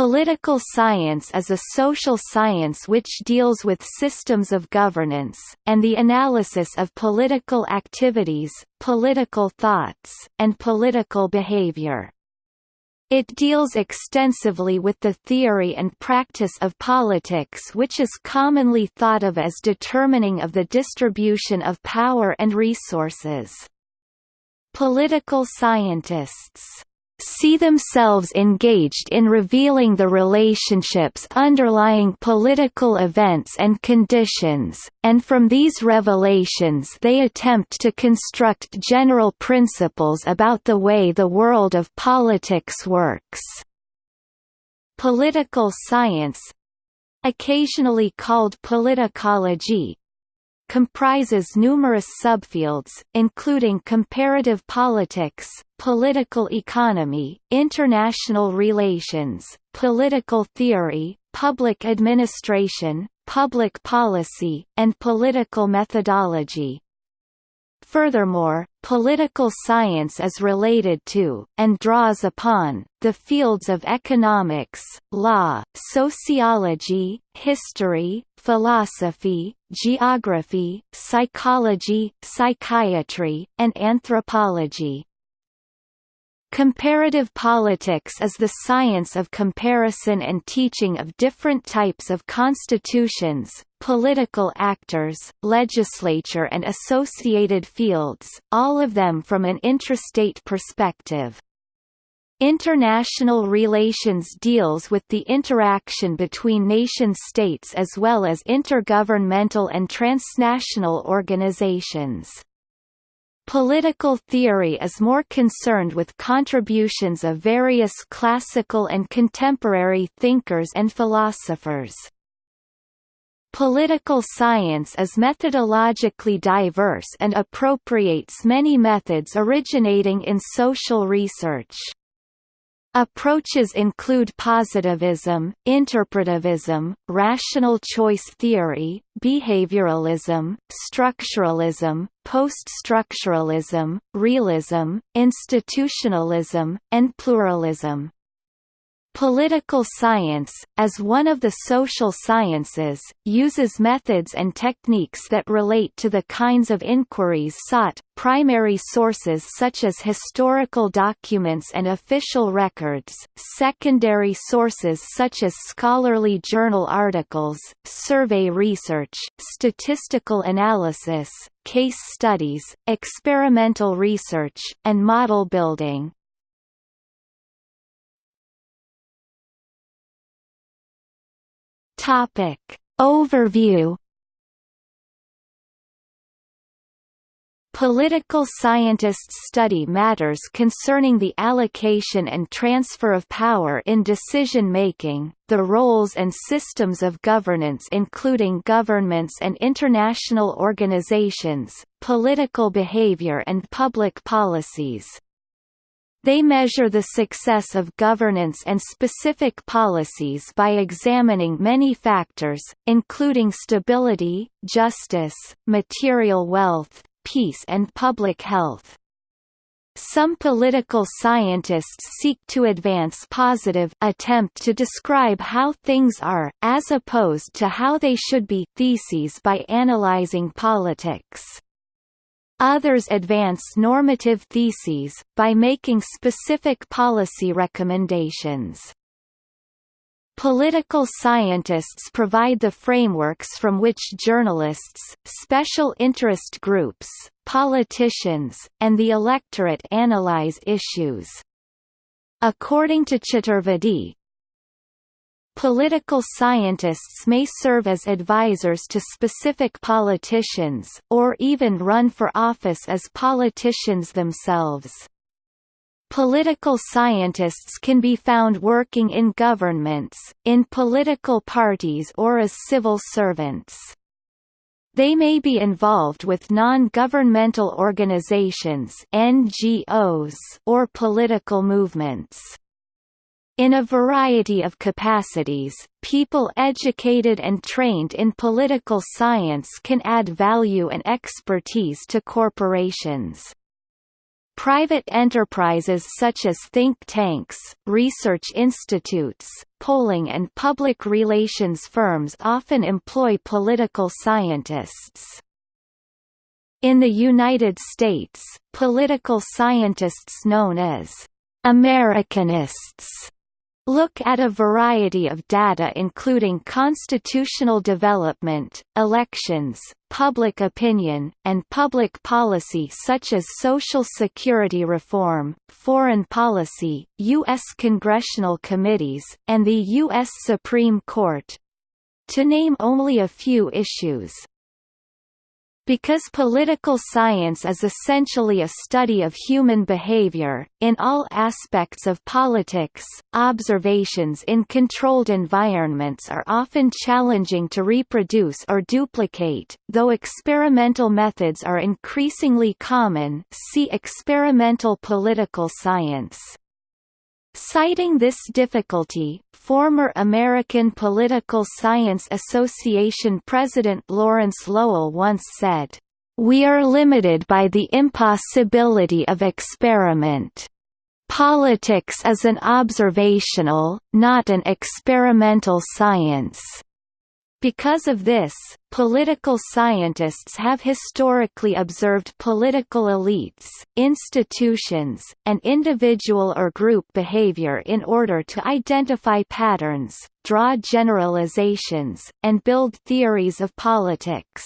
Political science is a social science which deals with systems of governance, and the analysis of political activities, political thoughts, and political behavior. It deals extensively with the theory and practice of politics which is commonly thought of as determining of the distribution of power and resources. Political scientists see themselves engaged in revealing the relationships underlying political events and conditions, and from these revelations they attempt to construct general principles about the way the world of politics works. Political science occasionally called politicology, comprises numerous subfields, including comparative politics, political economy, international relations, political theory, public administration, public policy, and political methodology. Furthermore, political science is related to, and draws upon, the fields of economics, law, sociology, history, philosophy, geography, psychology, psychiatry, and anthropology. Comparative politics is the science of comparison and teaching of different types of constitutions, political actors, legislature and associated fields, all of them from an intrastate perspective. International relations deals with the interaction between nation-states as well as intergovernmental and transnational organizations. Political theory is more concerned with contributions of various classical and contemporary thinkers and philosophers. Political science is methodologically diverse and appropriates many methods originating in social research. Approaches include positivism, interpretivism, rational choice theory, behavioralism, structuralism, post-structuralism, realism, institutionalism, and pluralism. Political science, as one of the social sciences, uses methods and techniques that relate to the kinds of inquiries sought, primary sources such as historical documents and official records, secondary sources such as scholarly journal articles, survey research, statistical analysis, case studies, experimental research, and model building. Topic. Overview Political scientists study matters concerning the allocation and transfer of power in decision-making, the roles and systems of governance including governments and international organizations, political behavior and public policies. They measure the success of governance and specific policies by examining many factors, including stability, justice, material wealth, peace and public health. Some political scientists seek to advance positive attempt to describe how things are, as opposed to how they should be theses by analyzing politics. Others advance normative theses, by making specific policy recommendations. Political scientists provide the frameworks from which journalists, special interest groups, politicians, and the electorate analyze issues. According to Chaturvedi, Political scientists may serve as advisors to specific politicians, or even run for office as politicians themselves. Political scientists can be found working in governments, in political parties or as civil servants. They may be involved with non-governmental organizations NGOs or political movements. In a variety of capacities, people educated and trained in political science can add value and expertise to corporations. Private enterprises such as think tanks, research institutes, polling and public relations firms often employ political scientists. In the United States, political scientists known as Americanists look at a variety of data including constitutional development, elections, public opinion, and public policy such as Social Security reform, foreign policy, U.S. congressional committees, and the U.S. Supreme Court—to name only a few issues. Because political science is essentially a study of human behavior, in all aspects of politics, observations in controlled environments are often challenging to reproduce or duplicate, though experimental methods are increasingly common see experimental political science. Citing this difficulty, former American Political Science Association President Lawrence Lowell once said, "...we are limited by the impossibility of experiment. Politics is an observational, not an experimental science." Because of this, political scientists have historically observed political elites, institutions, and individual or group behavior in order to identify patterns, draw generalizations, and build theories of politics.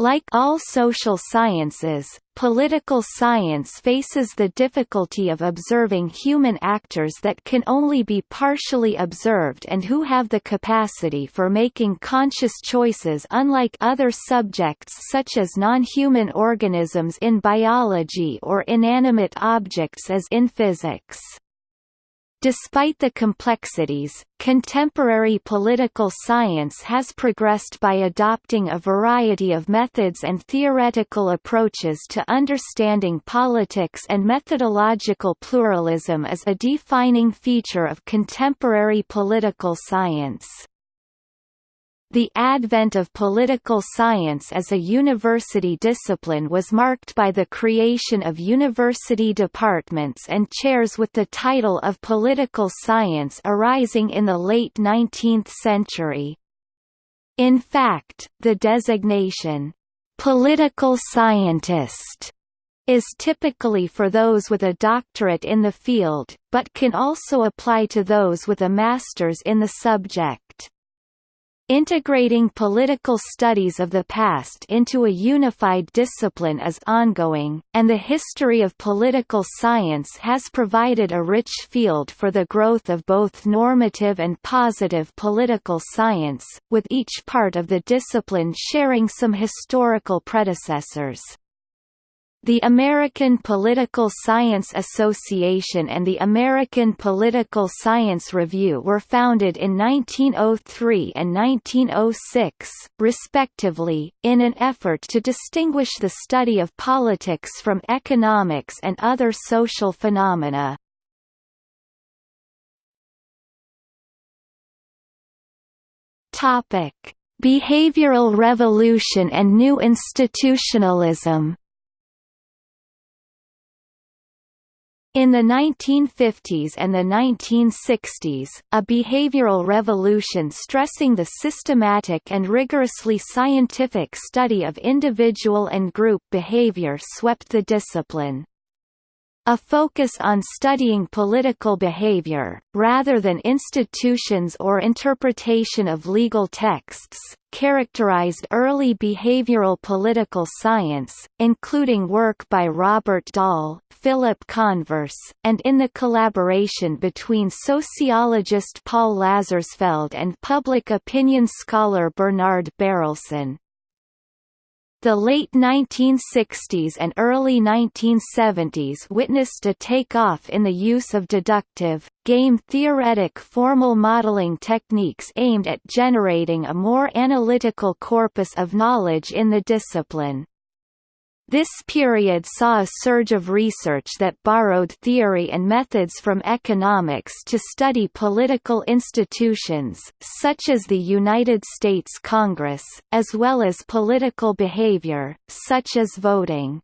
Like all social sciences, political science faces the difficulty of observing human actors that can only be partially observed and who have the capacity for making conscious choices unlike other subjects such as non-human organisms in biology or inanimate objects as in physics. Despite the complexities, contemporary political science has progressed by adopting a variety of methods and theoretical approaches to understanding politics and methodological pluralism is a defining feature of contemporary political science. The advent of political science as a university discipline was marked by the creation of university departments and chairs with the title of political science arising in the late 19th century. In fact, the designation, "'political scientist' is typically for those with a doctorate in the field, but can also apply to those with a master's in the subject. Integrating political studies of the past into a unified discipline is ongoing, and the history of political science has provided a rich field for the growth of both normative and positive political science, with each part of the discipline sharing some historical predecessors. The American Political Science Association and the American Political Science Review were founded in 1903 and 1906, respectively, in an effort to distinguish the study of politics from economics and other social phenomena. Behavioral revolution and new institutionalism In the 1950s and the 1960s, a behavioral revolution stressing the systematic and rigorously scientific study of individual and group behavior swept the discipline. A focus on studying political behavior, rather than institutions or interpretation of legal texts, characterized early behavioral political science, including work by Robert Dahl, Philip Converse, and in the collaboration between sociologist Paul Lazarsfeld and public opinion scholar Bernard Berelson. The late 1960s and early 1970s witnessed a take-off in the use of deductive, game-theoretic formal modeling techniques aimed at generating a more analytical corpus of knowledge in the discipline. This period saw a surge of research that borrowed theory and methods from economics to study political institutions, such as the United States Congress, as well as political behavior, such as voting.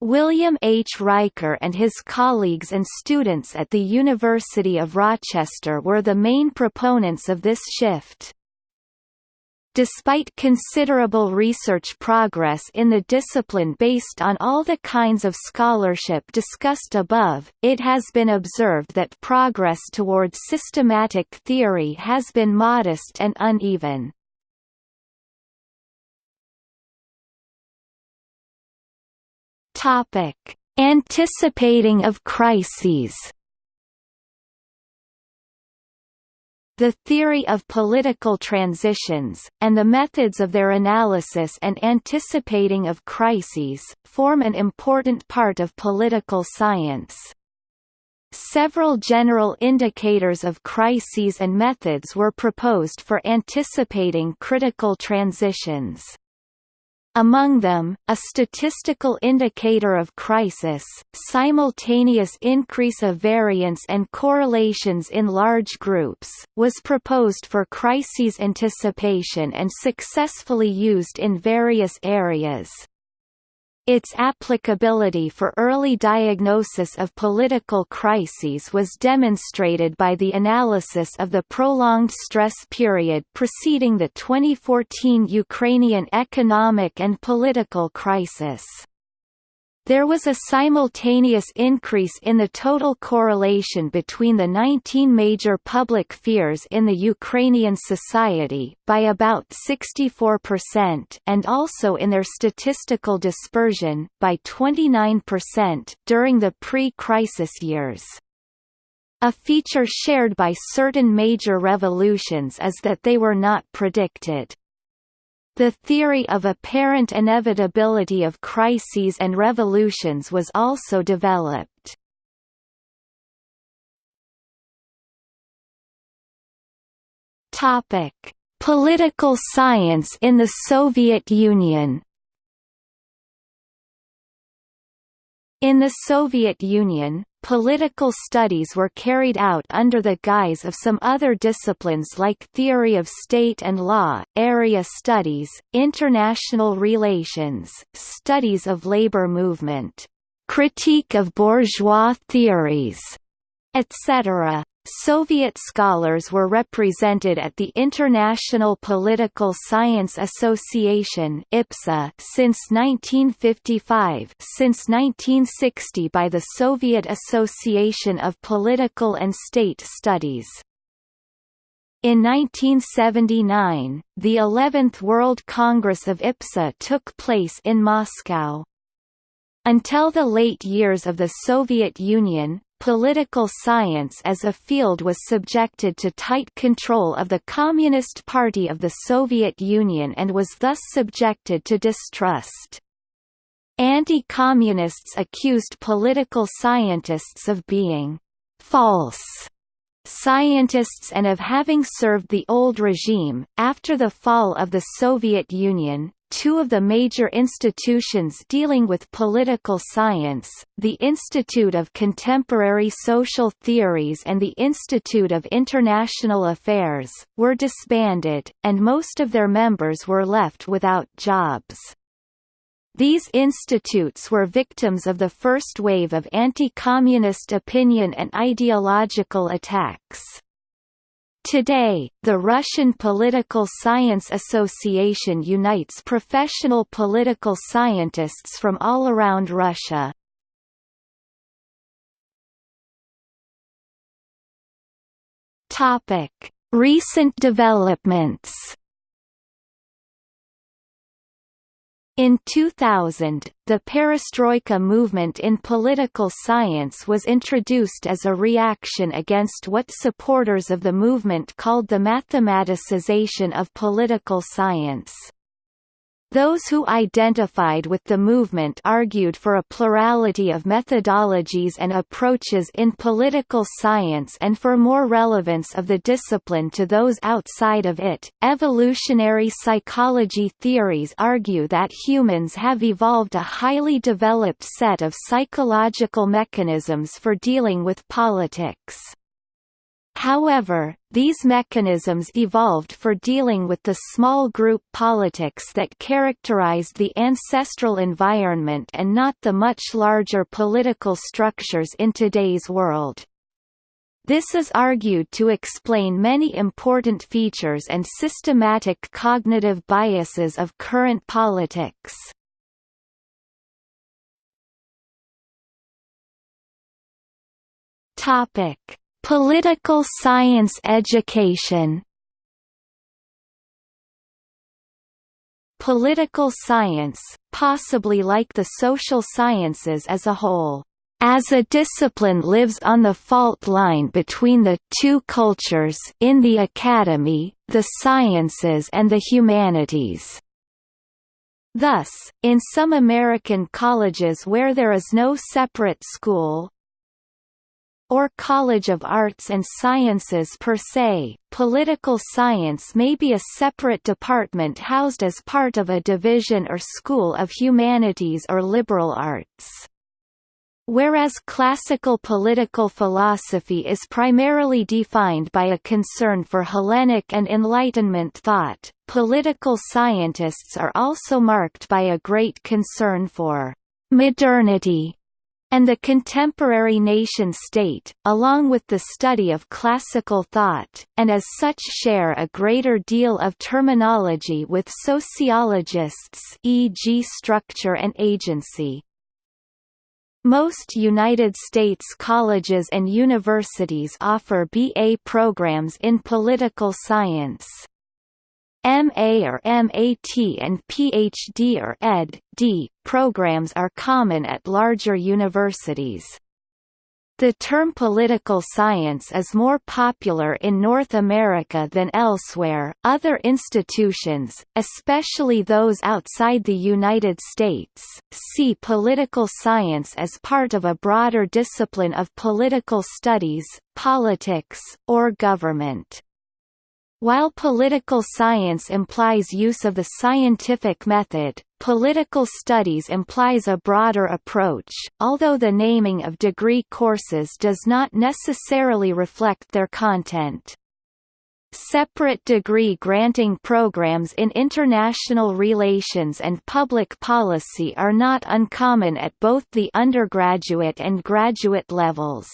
William H. Riker and his colleagues and students at the University of Rochester were the main proponents of this shift. Despite considerable research progress in the discipline based on all the kinds of scholarship discussed above, it has been observed that progress toward systematic theory has been modest and uneven. Anticipating of crises. The theory of political transitions, and the methods of their analysis and anticipating of crises, form an important part of political science. Several general indicators of crises and methods were proposed for anticipating critical transitions. Among them, a statistical indicator of crisis, simultaneous increase of variance and correlations in large groups, was proposed for crises anticipation and successfully used in various areas. Its applicability for early diagnosis of political crises was demonstrated by the analysis of the prolonged stress period preceding the 2014 Ukrainian economic and political crisis. There was a simultaneous increase in the total correlation between the 19 major public fears in the Ukrainian society, by about 64% and also in their statistical dispersion, by 29%, during the pre-crisis years. A feature shared by certain major revolutions is that they were not predicted. The theory of apparent inevitability of crises and revolutions was also developed. Topic: Political science in the Soviet Union. In the Soviet Union, Political studies were carried out under the guise of some other disciplines like theory of state and law, area studies, international relations, studies of labor movement, critique of bourgeois theories, etc. Soviet scholars were represented at the International Political Science Association IPSA since 1955 since 1960 by the Soviet Association of Political and State Studies. In 1979, the 11th World Congress of IPSA took place in Moscow. Until the late years of the Soviet Union, Political science as a field was subjected to tight control of the Communist Party of the Soviet Union and was thus subjected to distrust. Anti-communists accused political scientists of being «false» scientists and of having served the old regime. After the fall of the Soviet Union, two of the major institutions dealing with political science, the Institute of Contemporary Social Theories and the Institute of International Affairs, were disbanded, and most of their members were left without jobs. These institutes were victims of the first wave of anti-communist opinion and ideological attacks. Today, the Russian Political Science Association unites professional political scientists from all around Russia. Recent developments In 2000, the perestroika movement in political science was introduced as a reaction against what supporters of the movement called the mathematicization of political science. Those who identified with the movement argued for a plurality of methodologies and approaches in political science and for more relevance of the discipline to those outside of it. Evolutionary psychology theories argue that humans have evolved a highly developed set of psychological mechanisms for dealing with politics. However, these mechanisms evolved for dealing with the small group politics that characterized the ancestral environment and not the much larger political structures in today's world. This is argued to explain many important features and systematic cognitive biases of current politics. Topic: Political science education. Political science, possibly like the social sciences as a whole, as a discipline lives on the fault line between the two cultures in the academy, the sciences and the humanities. Thus, in some American colleges where there is no separate school, or College of Arts and Sciences per se, political science may be a separate department housed as part of a division or school of humanities or liberal arts. Whereas classical political philosophy is primarily defined by a concern for Hellenic and Enlightenment thought, political scientists are also marked by a great concern for modernity and the contemporary nation-state, along with the study of classical thought, and as such share a greater deal of terminology with sociologists e.g. structure and agency. Most United States colleges and universities offer BA programs in political science. MA or MAT and PhD or Ed.D. programs are common at larger universities. The term political science is more popular in North America than elsewhere. Other institutions, especially those outside the United States, see political science as part of a broader discipline of political studies, politics, or government. While political science implies use of the scientific method, political studies implies a broader approach, although the naming of degree courses does not necessarily reflect their content. Separate degree-granting programs in international relations and public policy are not uncommon at both the undergraduate and graduate levels.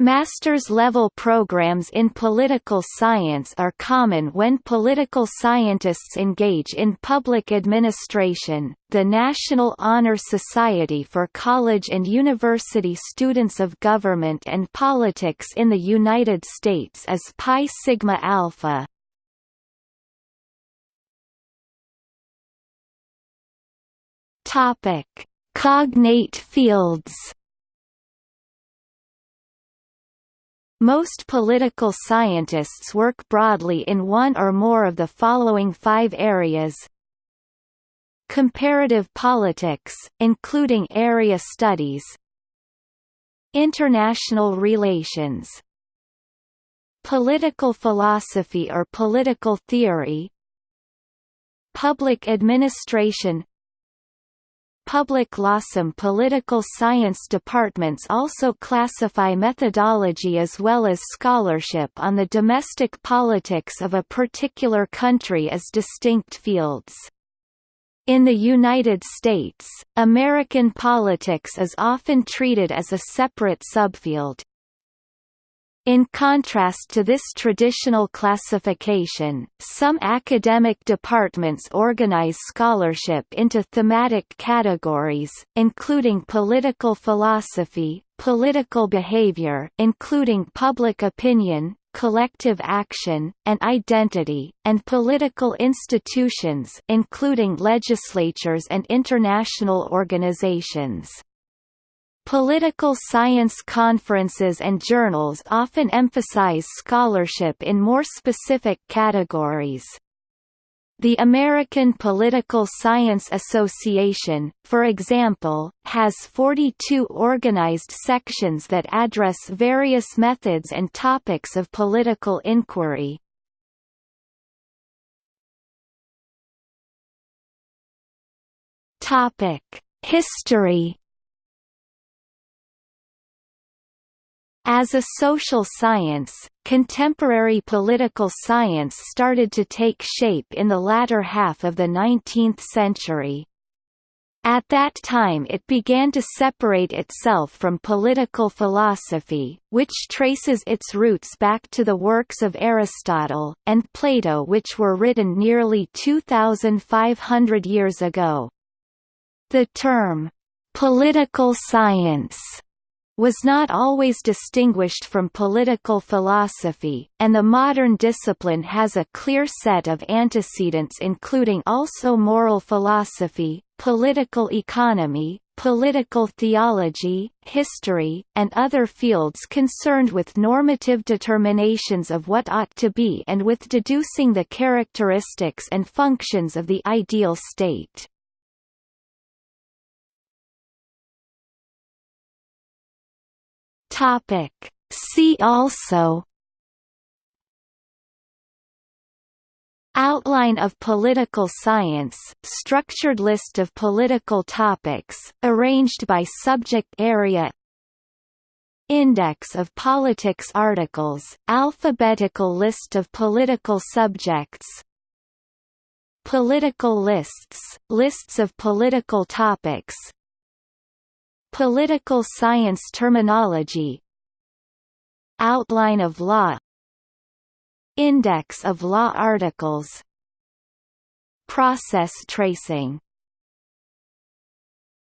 Master's-level programs in political science are common when political scientists engage in public administration. The National Honor Society for College and University Students of Government and Politics in the United States is Pi Sigma Alpha. Topic: Cognate fields. Most political scientists work broadly in one or more of the following five areas. Comparative politics, including area studies. International relations. Political philosophy or political theory. Public administration public law. Some political science departments also classify methodology as well as scholarship on the domestic politics of a particular country as distinct fields. In the United States, American politics is often treated as a separate subfield, in contrast to this traditional classification, some academic departments organize scholarship into thematic categories, including political philosophy, political behavior including public opinion, collective action, and identity, and political institutions including legislatures and international organizations. Political science conferences and journals often emphasize scholarship in more specific categories. The American Political Science Association, for example, has 42 organized sections that address various methods and topics of political inquiry. History As a social science, contemporary political science started to take shape in the latter half of the 19th century. At that time it began to separate itself from political philosophy, which traces its roots back to the works of Aristotle, and Plato which were written nearly 2,500 years ago. The term, "'political science' was not always distinguished from political philosophy, and the modern discipline has a clear set of antecedents including also moral philosophy, political economy, political theology, history, and other fields concerned with normative determinations of what ought to be and with deducing the characteristics and functions of the ideal state. Topic. See also Outline of political science, structured list of political topics, arranged by subject area Index of politics articles, alphabetical list of political subjects Political lists, lists of political topics Political science terminology Outline of law Index of law articles Process tracing